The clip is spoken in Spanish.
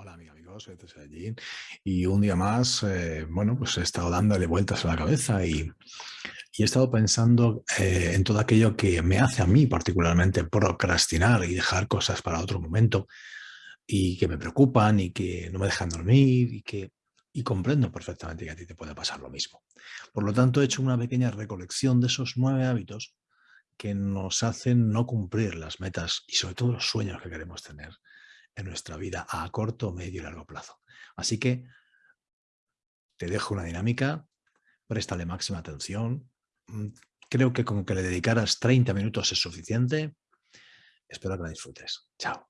Hola, mis amigos, soy Allí y un día más, eh, bueno, pues he estado dándole vueltas a la cabeza y, y he estado pensando eh, en todo aquello que me hace a mí particularmente procrastinar y dejar cosas para otro momento y que me preocupan y que no me dejan dormir y que y comprendo perfectamente que a ti te puede pasar lo mismo. Por lo tanto, he hecho una pequeña recolección de esos nueve hábitos que nos hacen no cumplir las metas y sobre todo los sueños que queremos tener en nuestra vida a corto, medio y largo plazo. Así que te dejo una dinámica, préstale máxima atención. Mm, creo que con que le dedicaras 30 minutos es suficiente. Espero que la disfrutes. Chao.